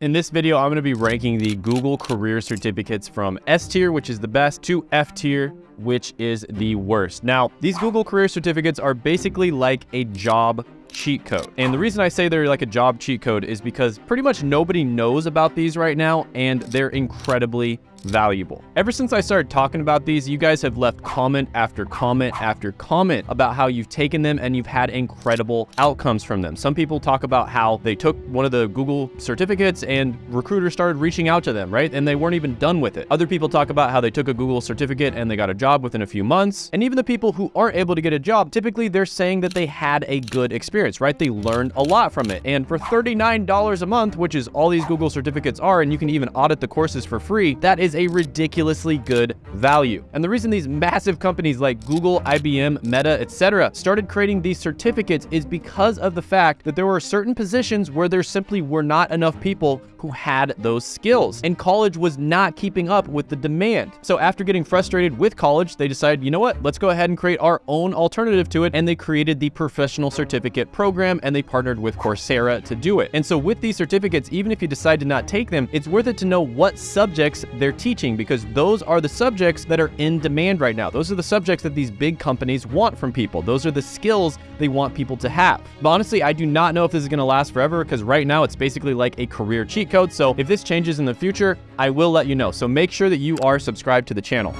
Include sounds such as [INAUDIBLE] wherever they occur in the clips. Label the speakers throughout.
Speaker 1: In this video, I'm going to be ranking the Google career certificates from S tier, which is the best, to F tier, which is the worst. Now, these Google career certificates are basically like a job cheat code. And the reason I say they're like a job cheat code is because pretty much nobody knows about these right now, and they're incredibly valuable. Ever since I started talking about these, you guys have left comment after comment after comment about how you've taken them and you've had incredible outcomes from them. Some people talk about how they took one of the Google certificates and recruiters started reaching out to them, right? And they weren't even done with it. Other people talk about how they took a Google certificate and they got a job within a few months. And even the people who aren't able to get a job, typically they're saying that they had a good experience, right? They learned a lot from it. And for $39 a month, which is all these Google certificates are, and you can even audit the courses for free, that is a ridiculously good value. And the reason these massive companies like Google, IBM, Meta, etc. started creating these certificates is because of the fact that there were certain positions where there simply were not enough people who had those skills. And college was not keeping up with the demand. So after getting frustrated with college, they decided, you know what, let's go ahead and create our own alternative to it. And they created the professional certificate program and they partnered with Coursera to do it. And so with these certificates, even if you decide to not take them, it's worth it to know what subjects they're teaching because those are the subjects that are in demand right now. Those are the subjects that these big companies want from people. Those are the skills they want people to have. But honestly, I do not know if this is gonna last forever because right now it's basically like a career cheat code. So if this changes in the future, I will let you know. So make sure that you are subscribed to the channel.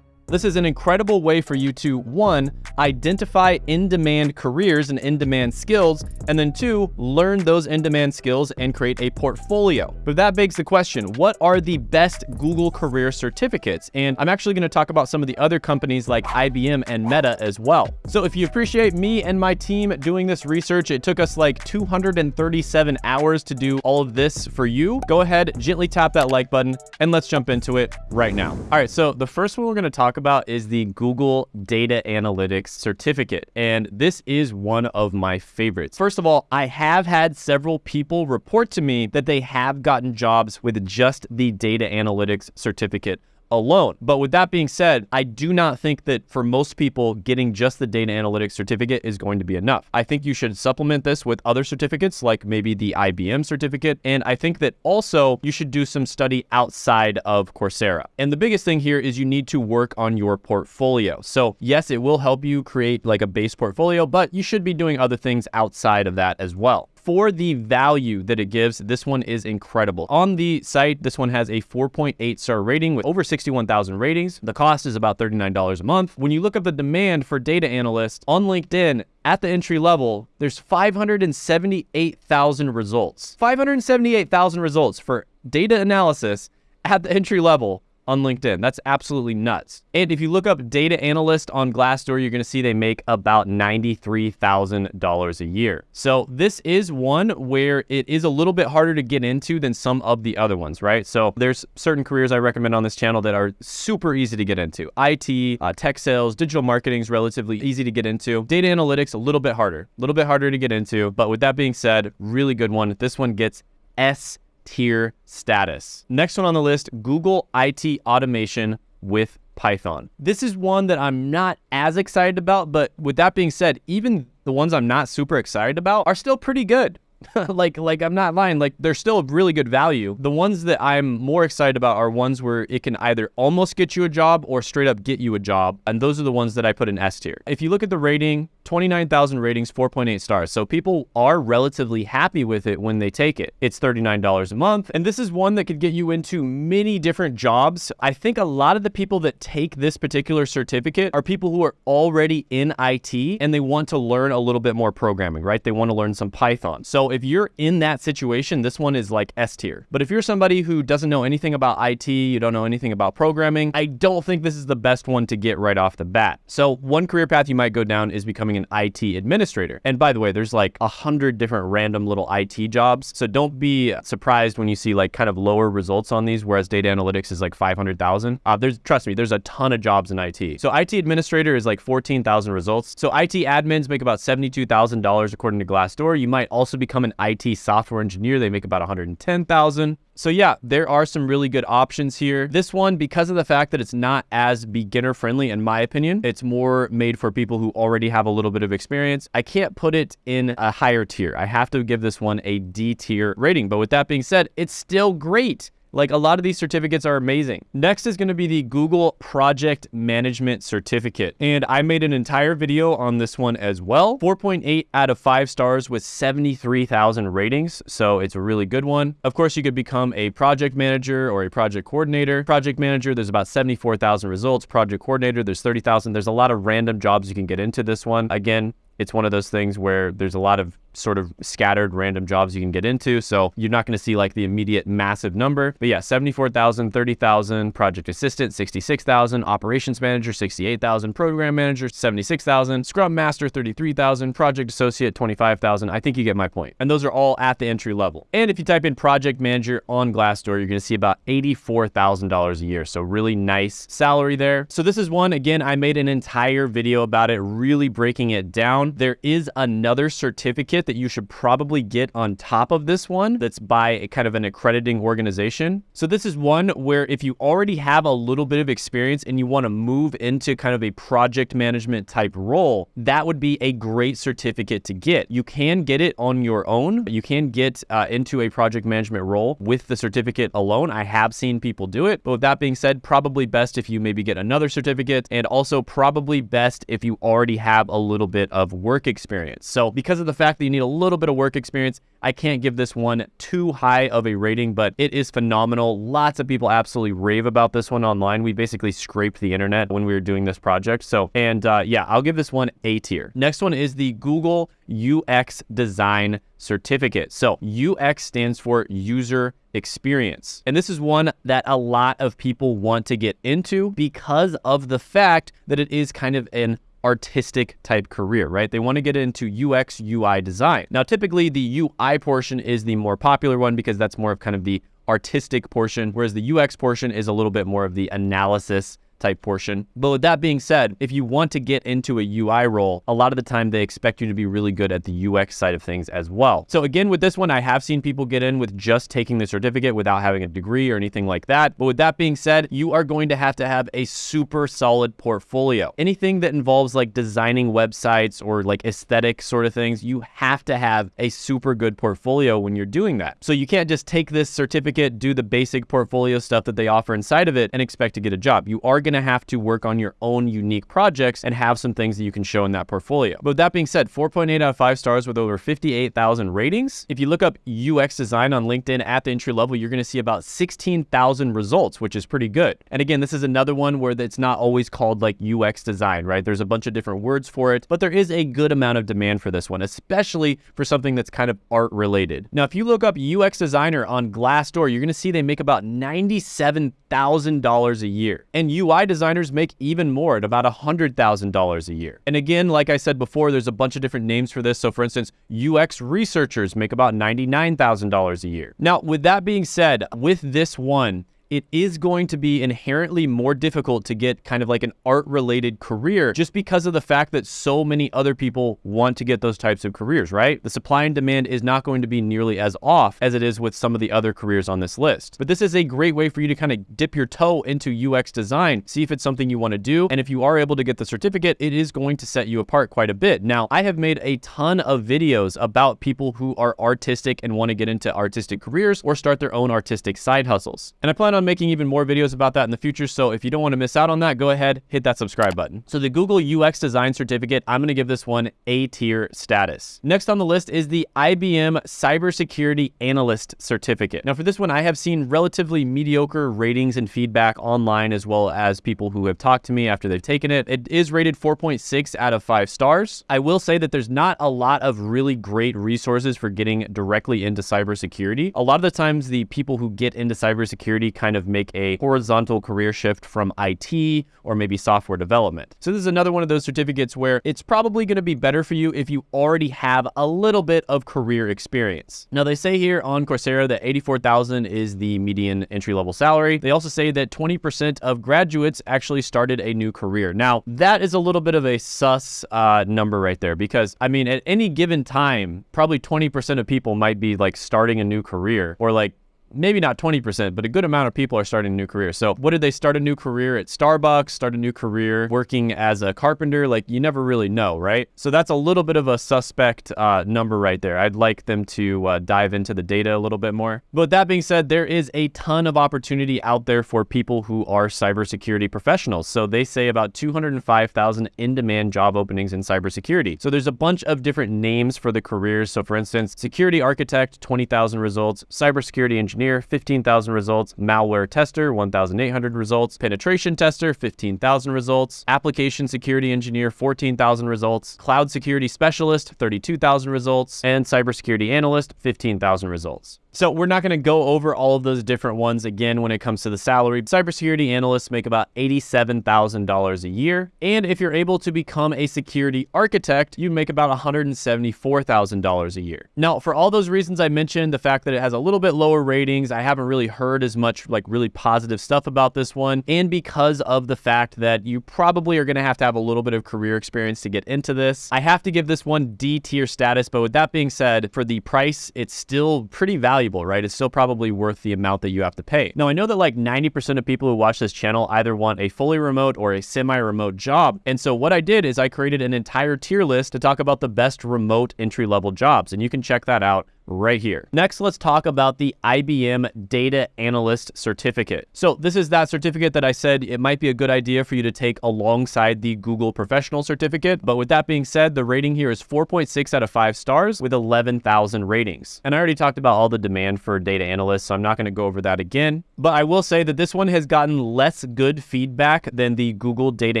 Speaker 1: This is an incredible way for you to, one, identify in-demand careers and in-demand skills, and then two, learn those in-demand skills and create a portfolio. But that begs the question, what are the best Google career certificates? And I'm actually gonna talk about some of the other companies like IBM and Meta as well. So if you appreciate me and my team doing this research, it took us like 237 hours to do all of this for you. Go ahead, gently tap that like button, and let's jump into it right now. All right, so the first one we're gonna talk talk about is the Google Data Analytics Certificate. And this is one of my favorites. First of all, I have had several people report to me that they have gotten jobs with just the Data Analytics Certificate alone. But with that being said, I do not think that for most people, getting just the data analytics certificate is going to be enough. I think you should supplement this with other certificates like maybe the IBM certificate. And I think that also you should do some study outside of Coursera. And the biggest thing here is you need to work on your portfolio. So yes, it will help you create like a base portfolio, but you should be doing other things outside of that as well for the value that it gives, this one is incredible. On the site, this one has a 4.8 star rating with over 61,000 ratings. The cost is about $39 a month. When you look up the demand for data analysts on LinkedIn, at the entry level, there's 578,000 results. 578,000 results for data analysis at the entry level on LinkedIn. That's absolutely nuts. And if you look up data analyst on Glassdoor, you're going to see they make about $93,000 a year. So this is one where it is a little bit harder to get into than some of the other ones, right? So there's certain careers I recommend on this channel that are super easy to get into. IT, uh, tech sales, digital marketing is relatively easy to get into. Data analytics, a little bit harder, a little bit harder to get into. But with that being said, really good one. This one gets S tier status. Next one on the list, Google IT automation with Python. This is one that I'm not as excited about, but with that being said, even the ones I'm not super excited about are still pretty good. [LAUGHS] like like I'm not lying, like they're still a really good value. The ones that I'm more excited about are ones where it can either almost get you a job or straight up get you a job. And those are the ones that I put in S tier. If you look at the rating, 29,000 ratings, 4.8 stars. So people are relatively happy with it when they take it. It's $39 a month. And this is one that could get you into many different jobs. I think a lot of the people that take this particular certificate are people who are already in IT and they want to learn a little bit more programming, right? They want to learn some Python. So if you're in that situation, this one is like S tier. But if you're somebody who doesn't know anything about IT, you don't know anything about programming, I don't think this is the best one to get right off the bat. So one career path you might go down is becoming becoming an IT administrator. And by the way, there's like a hundred different random little IT jobs. So don't be surprised when you see like kind of lower results on these, whereas data analytics is like 500,000. Uh, there's, trust me, there's a ton of jobs in IT. So IT administrator is like 14,000 results. So IT admins make about $72,000 according to Glassdoor. You might also become an IT software engineer. They make about 110,000. So yeah, there are some really good options here. This one, because of the fact that it's not as beginner friendly, in my opinion, it's more made for people who already have a little bit of experience, I can't put it in a higher tier. I have to give this one a D tier rating. But with that being said, it's still great. Like a lot of these certificates are amazing. Next is going to be the Google Project Management Certificate. And I made an entire video on this one as well. 4.8 out of 5 stars with 73,000 ratings. So it's a really good one. Of course, you could become a project manager or a project coordinator. Project manager, there's about 74,000 results. Project coordinator, there's 30,000. There's a lot of random jobs you can get into this one. Again, it's one of those things where there's a lot of sort of scattered random jobs you can get into. So you're not going to see like the immediate massive number. But yeah, 74,000, 30,000, project assistant, 66,000, operations manager, 68,000, program manager, 76,000, scrum master, 33,000, project associate, 25,000. I think you get my point. And those are all at the entry level. And if you type in project manager on Glassdoor, you're going to see about $84,000 a year. So really nice salary there. So this is one, again, I made an entire video about it, really breaking it down. There is another certificate that you should probably get on top of this one that's by a kind of an accrediting organization. So this is one where if you already have a little bit of experience and you want to move into kind of a project management type role, that would be a great certificate to get. You can get it on your own. You can get uh, into a project management role with the certificate alone. I have seen people do it. But with that being said, probably best if you maybe get another certificate and also probably best if you already have a little bit of work experience. So because of the fact that you need a little bit of work experience. I can't give this one too high of a rating, but it is phenomenal. Lots of people absolutely rave about this one online. We basically scraped the internet when we were doing this project. So, and uh, yeah, I'll give this one A tier. Next one is the Google UX Design Certificate. So UX stands for user experience. And this is one that a lot of people want to get into because of the fact that it is kind of an artistic type career, right? They want to get into UX, UI design. Now, typically the UI portion is the more popular one because that's more of kind of the artistic portion, whereas the UX portion is a little bit more of the analysis type portion. But with that being said, if you want to get into a UI role, a lot of the time they expect you to be really good at the UX side of things as well. So again, with this one, I have seen people get in with just taking the certificate without having a degree or anything like that. But with that being said, you are going to have to have a super solid portfolio. Anything that involves like designing websites or like aesthetic sort of things, you have to have a super good portfolio when you're doing that. So you can't just take this certificate, do the basic portfolio stuff that they offer inside of it and expect to get a job. You are going to have to work on your own unique projects and have some things that you can show in that portfolio. But that being said, 4.8 out of 5 stars with over 58,000 ratings. If you look up UX design on LinkedIn at the entry level, you're going to see about 16,000 results, which is pretty good. And again, this is another one where it's not always called like UX design, right? There's a bunch of different words for it, but there is a good amount of demand for this one, especially for something that's kind of art related. Now, if you look up UX designer on Glassdoor, you're going to see they make about $97,000 a year. And UI UI designers make even more at about $100,000 a year. And again, like I said before, there's a bunch of different names for this. So for instance, UX researchers make about $99,000 a year. Now, with that being said, with this one, it is going to be inherently more difficult to get kind of like an art related career just because of the fact that so many other people want to get those types of careers, right? The supply and demand is not going to be nearly as off as it is with some of the other careers on this list. But this is a great way for you to kind of dip your toe into UX design, see if it's something you want to do. And if you are able to get the certificate, it is going to set you apart quite a bit. Now, I have made a ton of videos about people who are artistic and want to get into artistic careers or start their own artistic side hustles. And I plan on on making even more videos about that in the future. So if you don't want to miss out on that, go ahead, hit that subscribe button. So the Google UX Design Certificate, I'm going to give this one A tier status. Next on the list is the IBM Cybersecurity Analyst Certificate. Now for this one, I have seen relatively mediocre ratings and feedback online as well as people who have talked to me after they've taken it. It is rated 4.6 out of 5 stars. I will say that there's not a lot of really great resources for getting directly into cybersecurity. A lot of the times the people who get into cybersecurity kind kind of make a horizontal career shift from IT or maybe software development. So this is another one of those certificates where it's probably going to be better for you if you already have a little bit of career experience. Now they say here on Coursera that 84,000 is the median entry-level salary. They also say that 20% of graduates actually started a new career. Now that is a little bit of a sus uh, number right there because I mean at any given time, probably 20% of people might be like starting a new career or like maybe not 20%, but a good amount of people are starting a new career. So what did they start a new career at Starbucks, start a new career working as a carpenter? Like you never really know, right? So that's a little bit of a suspect uh, number right there. I'd like them to uh, dive into the data a little bit more. But that being said, there is a ton of opportunity out there for people who are cybersecurity professionals. So they say about 205,000 in-demand job openings in cybersecurity. So there's a bunch of different names for the careers. So for instance, security architect, 20,000 results, cybersecurity engineer, 15,000 results, malware tester, 1,800 results, penetration tester, 15,000 results, application security engineer, 14,000 results, cloud security specialist, 32,000 results, and cybersecurity analyst, 15,000 results. So we're not going to go over all of those different ones again when it comes to the salary. Cybersecurity analysts make about $87,000 a year. And if you're able to become a security architect, you make about $174,000 a year. Now, for all those reasons I mentioned, the fact that it has a little bit lower ratings, I haven't really heard as much like really positive stuff about this one. And because of the fact that you probably are going to have to have a little bit of career experience to get into this, I have to give this one D tier status. But with that being said, for the price, it's still pretty valuable valuable, right? It's still probably worth the amount that you have to pay. Now, I know that like 90% of people who watch this channel either want a fully remote or a semi-remote job. And so what I did is I created an entire tier list to talk about the best remote entry-level jobs. And you can check that out right here. Next, let's talk about the IBM Data Analyst Certificate. So this is that certificate that I said it might be a good idea for you to take alongside the Google Professional Certificate. But with that being said, the rating here is 4.6 out of 5 stars with 11,000 ratings. And I already talked about all the demand for data analysts, so I'm not going to go over that again. But I will say that this one has gotten less good feedback than the Google Data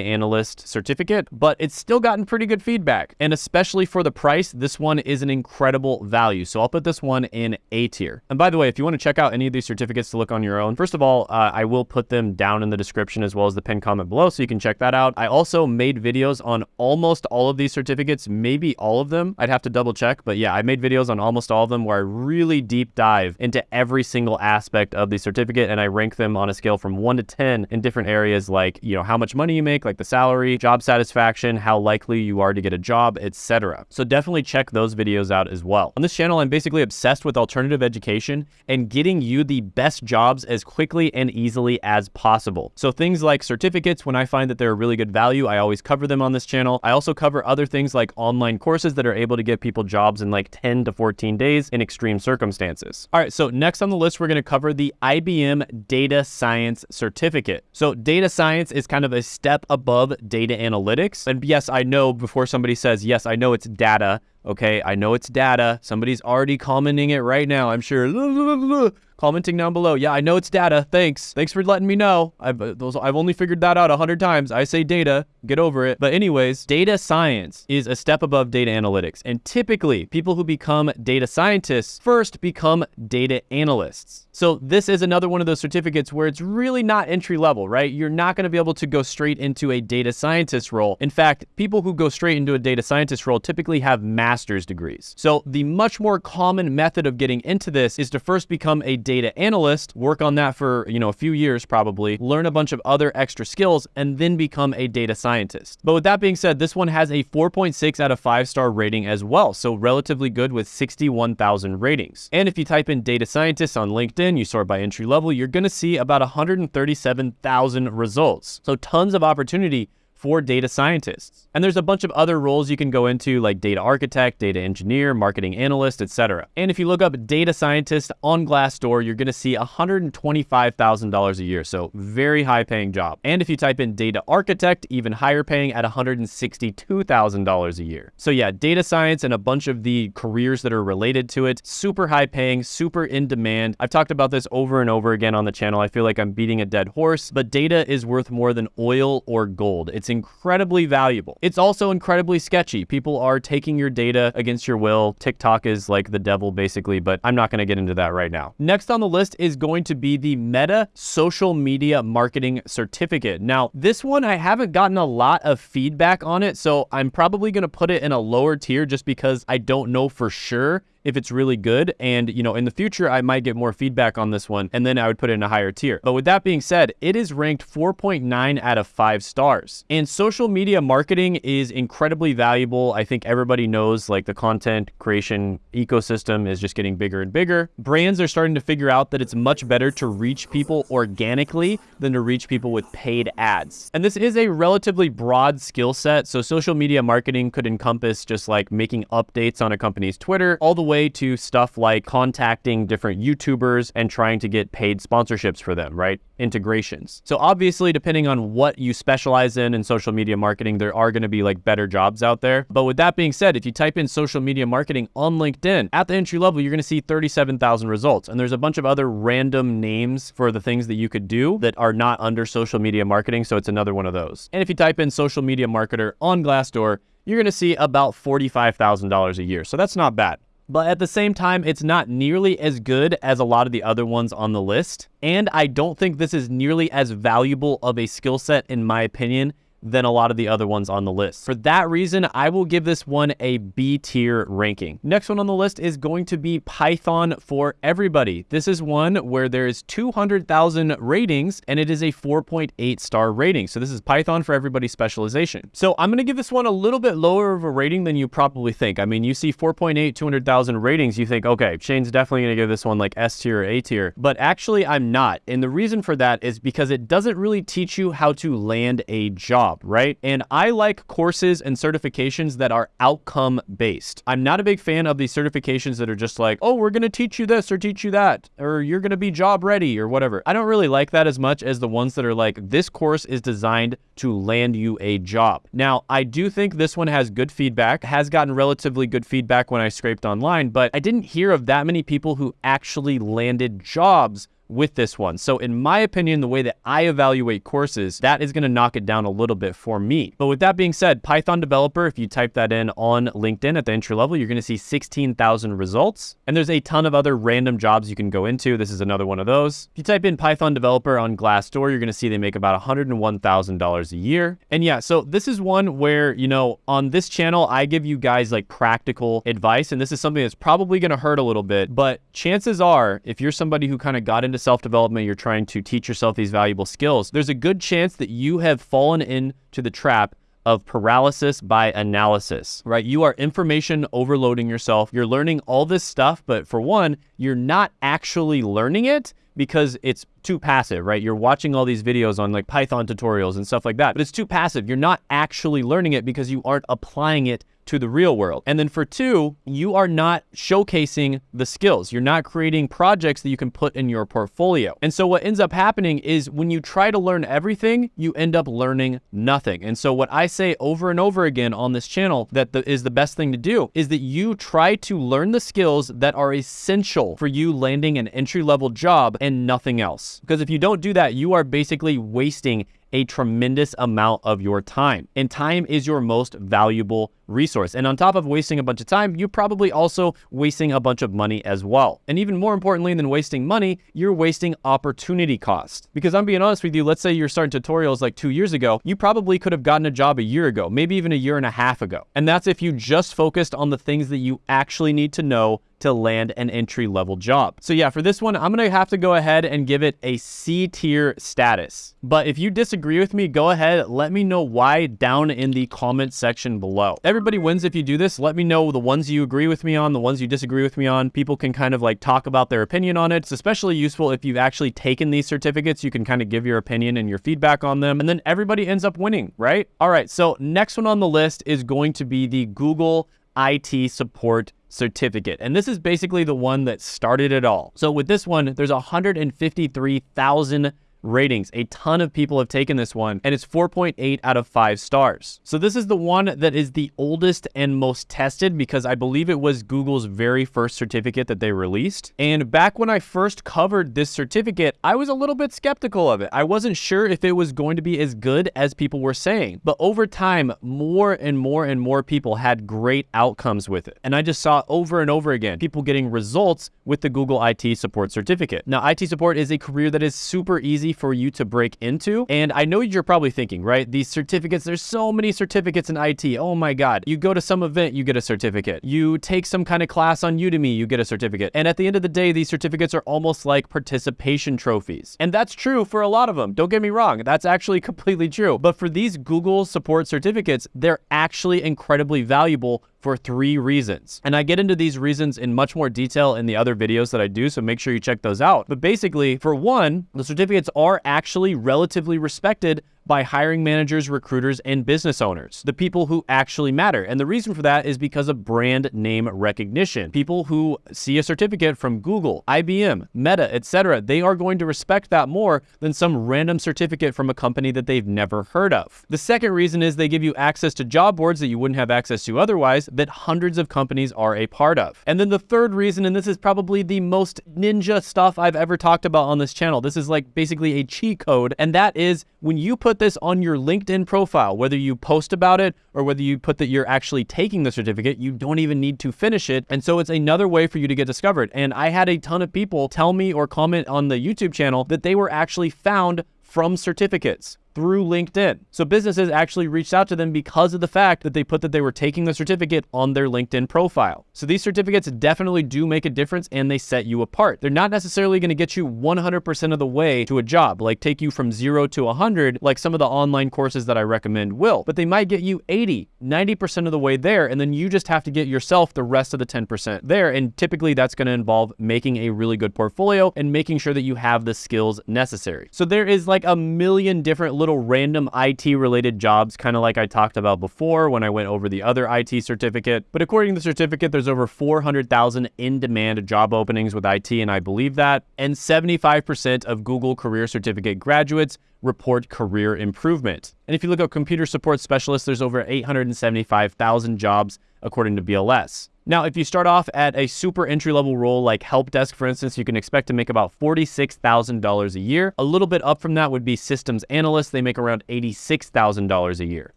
Speaker 1: Analyst Certificate, but it's still gotten pretty good feedback. And especially for the price, this one is an incredible value. So I'll put this one in A tier. And by the way, if you want to check out any of these certificates to look on your own, first of all, uh, I will put them down in the description as well as the pinned comment below so you can check that out. I also made videos on almost all of these certificates, maybe all of them. I'd have to double check, but yeah, I made videos on almost all of them where I really deep dive into every single aspect of the certificate and I rank them on a scale from 1 to 10 in different areas like, you know, how much money you make, like the salary, job satisfaction, how likely you are to get a job, etc. So definitely check those videos out as well. On this channel, I'm basically basically obsessed with alternative education and getting you the best jobs as quickly and easily as possible. So things like certificates, when I find that they're a really good value, I always cover them on this channel. I also cover other things like online courses that are able to get people jobs in like 10 to 14 days in extreme circumstances. All right, so next on the list, we're gonna cover the IBM Data Science Certificate. So data science is kind of a step above data analytics. And yes, I know before somebody says, yes, I know it's data, Okay, I know it's data. Somebody's already commenting it right now. I'm sure [LAUGHS] commenting down below. Yeah, I know it's data. Thanks. Thanks for letting me know. I've, uh, those, I've only figured that out a hundred times. I say data, get over it. But anyways, data science is a step above data analytics. And typically people who become data scientists first become data analysts. So this is another one of those certificates where it's really not entry level, right? You're not going to be able to go straight into a data scientist role. In fact, people who go straight into a data scientist role typically have master's degrees. So the much more common method of getting into this is to first become a data analyst, work on that for, you know, a few years probably, learn a bunch of other extra skills, and then become a data scientist. But with that being said, this one has a 4.6 out of 5 star rating as well, so relatively good with 61,000 ratings. And if you type in data scientist on LinkedIn, you sort by entry level, you're going to see about 137,000 results. So tons of opportunity for data scientists. And there's a bunch of other roles you can go into like data architect, data engineer, marketing analyst, etc. And if you look up data scientist on Glassdoor, you're going to see $125,000 a year. So very high paying job. And if you type in data architect, even higher paying at $162,000 a year. So yeah, data science and a bunch of the careers that are related to it, super high paying, super in demand. I've talked about this over and over again on the channel. I feel like I'm beating a dead horse, but data is worth more than oil or gold. It's incredibly valuable. It's also incredibly sketchy. People are taking your data against your will. TikTok is like the devil basically, but I'm not going to get into that right now. Next on the list is going to be the Meta Social Media Marketing Certificate. Now, this one, I haven't gotten a lot of feedback on it, so I'm probably going to put it in a lower tier just because I don't know for sure if it's really good. And, you know, in the future, I might get more feedback on this one and then I would put it in a higher tier. But with that being said, it is ranked 4.9 out of five stars. And social media marketing is incredibly valuable. I think everybody knows like the content creation ecosystem is just getting bigger and bigger. Brands are starting to figure out that it's much better to reach people organically than to reach people with paid ads. And this is a relatively broad skill set. So social media marketing could encompass just like making updates on a company's Twitter, all the way to stuff like contacting different YouTubers and trying to get paid sponsorships for them, right? Integrations. So obviously, depending on what you specialize in in social media marketing, there are going to be like better jobs out there. But with that being said, if you type in social media marketing on LinkedIn, at the entry level, you're going to see 37,000 results. And there's a bunch of other random names for the things that you could do that are not under social media marketing. So it's another one of those. And if you type in social media marketer on Glassdoor, you're going to see about $45,000 a year. So that's not bad. But at the same time, it's not nearly as good as a lot of the other ones on the list. And I don't think this is nearly as valuable of a skill set, in my opinion, than a lot of the other ones on the list. For that reason, I will give this one a B tier ranking. Next one on the list is going to be Python for everybody. This is one where there is 200,000 ratings and it is a 4.8 star rating. So this is Python for everybody specialization. So I'm going to give this one a little bit lower of a rating than you probably think. I mean, you see 4.8, 200,000 ratings, you think, okay, Shane's definitely going to give this one like S tier or A tier, but actually I'm not. And the reason for that is because it doesn't really teach you how to land a job right? And I like courses and certifications that are outcome based. I'm not a big fan of these certifications that are just like, oh, we're going to teach you this or teach you that, or you're going to be job ready or whatever. I don't really like that as much as the ones that are like, this course is designed to land you a job. Now, I do think this one has good feedback, has gotten relatively good feedback when I scraped online, but I didn't hear of that many people who actually landed jobs with this one. So in my opinion, the way that I evaluate courses, that is going to knock it down a little bit for me. But with that being said, Python developer, if you type that in on LinkedIn at the entry level, you're going to see 16,000 results. And there's a ton of other random jobs you can go into. This is another one of those. If you type in Python developer on Glassdoor, you're going to see they make about $101,000 a year. And yeah, so this is one where, you know, on this channel, I give you guys like practical advice. And this is something that's probably going to hurt a little bit, but chances are if you're somebody who kind of got into self development, you're trying to teach yourself these valuable skills, there's a good chance that you have fallen into the trap of paralysis by analysis, right? You are information overloading yourself. You're learning all this stuff, but for one, you're not actually learning it because it's too passive, right? You're watching all these videos on like Python tutorials and stuff like that, but it's too passive. You're not actually learning it because you aren't applying it to the real world. And then for two, you are not showcasing the skills. You're not creating projects that you can put in your portfolio. And so what ends up happening is when you try to learn everything, you end up learning nothing. And so what I say over and over again on this channel that the, is the best thing to do is that you try to learn the skills that are essential for you landing an entry level job and nothing else. Because if you don't do that, you are basically wasting a tremendous amount of your time. And time is your most valuable resource. And on top of wasting a bunch of time, you're probably also wasting a bunch of money as well. And even more importantly than wasting money, you're wasting opportunity cost. Because I'm being honest with you, let's say you're starting tutorials like two years ago, you probably could have gotten a job a year ago, maybe even a year and a half ago. And that's if you just focused on the things that you actually need to know to land an entry level job. So yeah, for this one, I'm gonna have to go ahead and give it a C tier status. But if you disagree with me, go ahead, let me know why down in the comment section below. Everybody wins if you do this. Let me know the ones you agree with me on, the ones you disagree with me on. People can kind of like talk about their opinion on it. It's especially useful if you've actually taken these certificates. You can kind of give your opinion and your feedback on them. And then everybody ends up winning, right? All right, so next one on the list is going to be the Google IT support certificate. And this is basically the one that started it all. So with this one, there's 153,000 ratings. A ton of people have taken this one, and it's 4.8 out of 5 stars. So this is the one that is the oldest and most tested because I believe it was Google's very first certificate that they released. And back when I first covered this certificate, I was a little bit skeptical of it. I wasn't sure if it was going to be as good as people were saying. But over time, more and more and more people had great outcomes with it. And I just saw over and over again people getting results with the Google IT support certificate. Now, IT support is a career that is super easy for you to break into. And I know you're probably thinking, right? These certificates, there's so many certificates in IT. Oh my God. You go to some event, you get a certificate. You take some kind of class on Udemy, you get a certificate. And at the end of the day, these certificates are almost like participation trophies. And that's true for a lot of them. Don't get me wrong. That's actually [LAUGHS] completely true. But for these Google support certificates, they're actually incredibly valuable for three reasons. And I get into these reasons in much more detail in the other videos that I do, so make sure you check those out. But basically, for one, the certificates are actually relatively respected by hiring managers, recruiters, and business owners, the people who actually matter. And the reason for that is because of brand name recognition. People who see a certificate from Google, IBM, Meta, etc., they are going to respect that more than some random certificate from a company that they've never heard of. The second reason is they give you access to job boards that you wouldn't have access to otherwise that hundreds of companies are a part of. And then the third reason, and this is probably the most ninja stuff I've ever talked about on this channel, this is like basically a cheat code, and that is when you put this on your LinkedIn profile, whether you post about it or whether you put that you're actually taking the certificate, you don't even need to finish it. And so it's another way for you to get discovered. And I had a ton of people tell me or comment on the YouTube channel that they were actually found from certificates through LinkedIn. So businesses actually reached out to them because of the fact that they put that they were taking the certificate on their LinkedIn profile. So these certificates definitely do make a difference and they set you apart. They're not necessarily going to get you 100% of the way to a job, like take you from zero to 100, like some of the online courses that I recommend will, but they might get you 80, 90% of the way there. And then you just have to get yourself the rest of the 10% there. And typically that's going to involve making a really good portfolio and making sure that you have the skills necessary. So there is like a million different little random IT related jobs, kind of like I talked about before when I went over the other IT certificate. But according to the certificate, there's over 400,000 in demand job openings with IT, and I believe that. And 75% of Google Career Certificate graduates report career improvement. And if you look at computer support specialists, there's over 875,000 jobs according to BLS. Now, if you start off at a super entry level role like help desk, for instance, you can expect to make about $46,000 a year. A little bit up from that would be systems analysts. They make around $86,000 a year.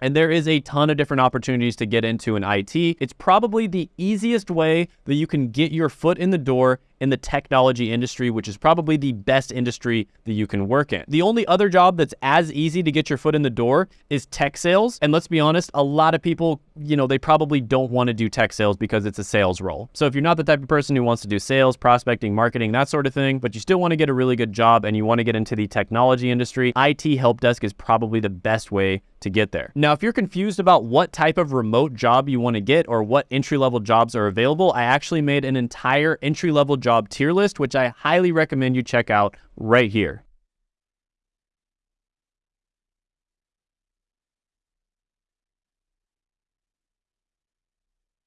Speaker 1: And there is a ton of different opportunities to get into in IT. It's probably the easiest way that you can get your foot in the door in the technology industry, which is probably the best industry that you can work in. The only other job that's as easy to get your foot in the door is tech sales. And let's be honest, a lot of people, you know, they probably don't want to do tech sales because it's a sales role. So if you're not the type of person who wants to do sales, prospecting, marketing, that sort of thing, but you still want to get a really good job and you want to get into the technology industry, IT help desk is probably the best way to get there. Now, if you're confused about what type of remote job you want to get or what entry level jobs are available, I actually made an entire entry level job tier list, which I highly recommend you check out right here.